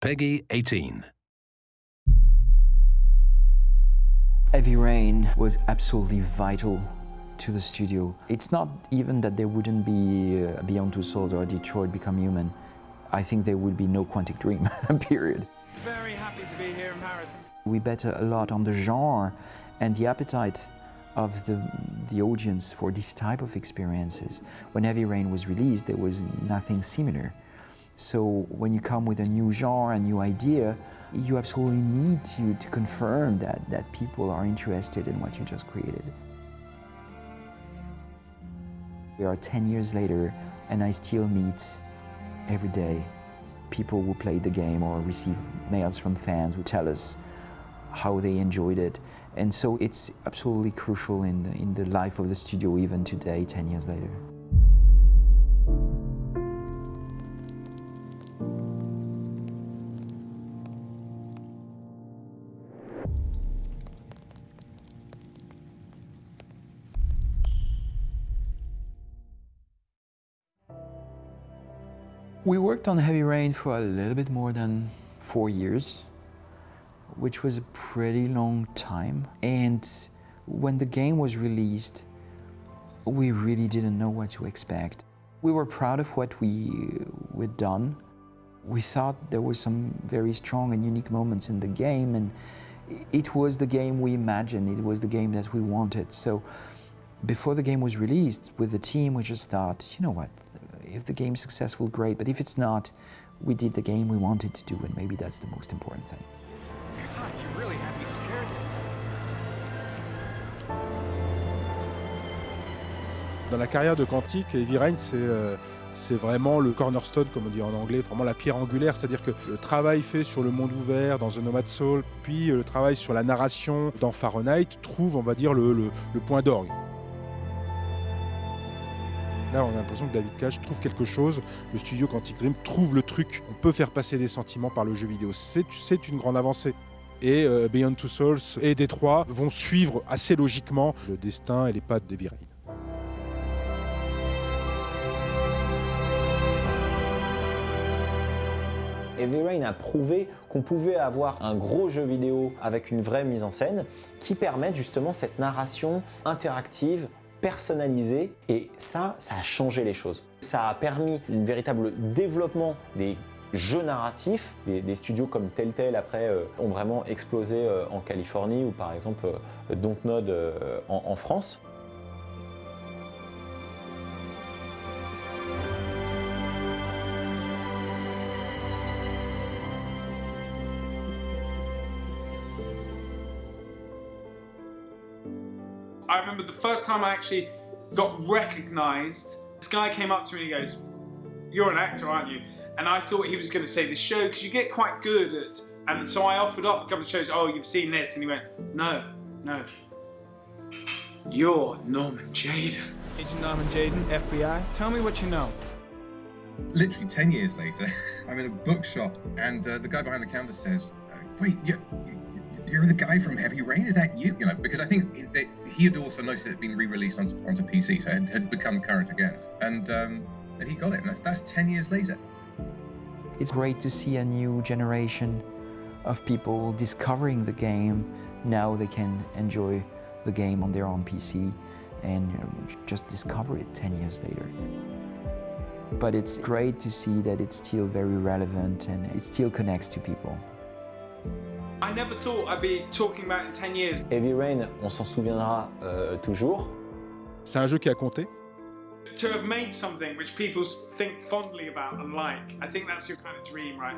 PEGI 18. Heavy Rain was absolutely vital to the studio. It's not even that there wouldn't be uh, Beyond Two Souls or Detroit Become Human. I think there would be no Quantic Dream, period. Very happy to be here in Paris. We bet a lot on the genre and the appetite of the, the audience for this type of experiences. When Heavy Rain was released, there was nothing similar. So when you come with a new genre, a new idea, you absolutely need to, to confirm that, that people are interested in what you just created. We are 10 years later, and I still meet every day people who played the game or receive mails from fans who tell us how they enjoyed it. And so it's absolutely crucial in the, in the life of the studio even today, 10 years later. We worked on Heavy Rain for a little bit more than four years, which was a pretty long time. And when the game was released, we really didn't know what to expect. We were proud of what we, we'd done. We thought there were some very strong and unique moments in the game, and it was the game we imagined, it was the game that we wanted. So before the game was released, with the team, we just thought, you know what, if the game's successful, great, but if it's not, we did the game we wanted to do, and maybe that's the most important thing. God, you really had me scared. Dans la carrière de Quantic, Heavy Rain, c'est euh, vraiment le cornerstone, comme on dit en anglais, vraiment la pierre angulaire, c'est-à-dire que le travail fait sur le monde ouvert dans The Nomad Soul, puis euh, le travail sur la narration dans Fahrenheit trouve, on va dire, le, le, le point d'orgue. Là, on a l'impression que David Cage trouve quelque chose, le studio Quantic Dream trouve le truc. On peut faire passer des sentiments par le jeu vidéo. C'est une grande avancée. Et euh, Beyond Two Souls et Détroit vont suivre assez logiquement le destin et les pattes d'Heavy Rain. Rain a prouvé qu'on pouvait avoir un gros jeu vidéo avec une vraie mise en scène qui permette justement cette narration interactive personnalisé et ça, ça a changé les choses. Ça a permis un véritable développement des jeux narratifs. Des, studios comme Telltale après euh, ont vraiment explosé euh, en Californie ou par exemple euh, Dontnod en, en France. I remember the first time I actually got recognised, this guy came up to me and he goes, you're an actor, aren't you? And I thought he was going to say this show because you get quite good at, and so I offered up a couple of shows, oh, you've seen this, and he went, no, no, you're Norman Jayden. Agent Norman Jayden, FBI, tell me what you know. Literally 10 years later, I'm in a bookshop and uh, the guy behind the counter says, wait, you, you're the guy from Heavy Rain. Is that you? You know, because I think he had also noticed it had been re-released onto, onto PC, so it had become current again, and um, and he got it. And that's that's ten years later. It's great to see a new generation of people discovering the game. Now they can enjoy the game on their own PC and you know, just discover it 10 years later. But it's great to see that it's still very relevant and it still connects to people. I never thought I'd be talking about in 10 years. Heavy Rain, on s'en souviendra euh, toujours. C'est un jeu qui a compté. To have made something which people think fondly about and like, I think that's your kind of dream, right?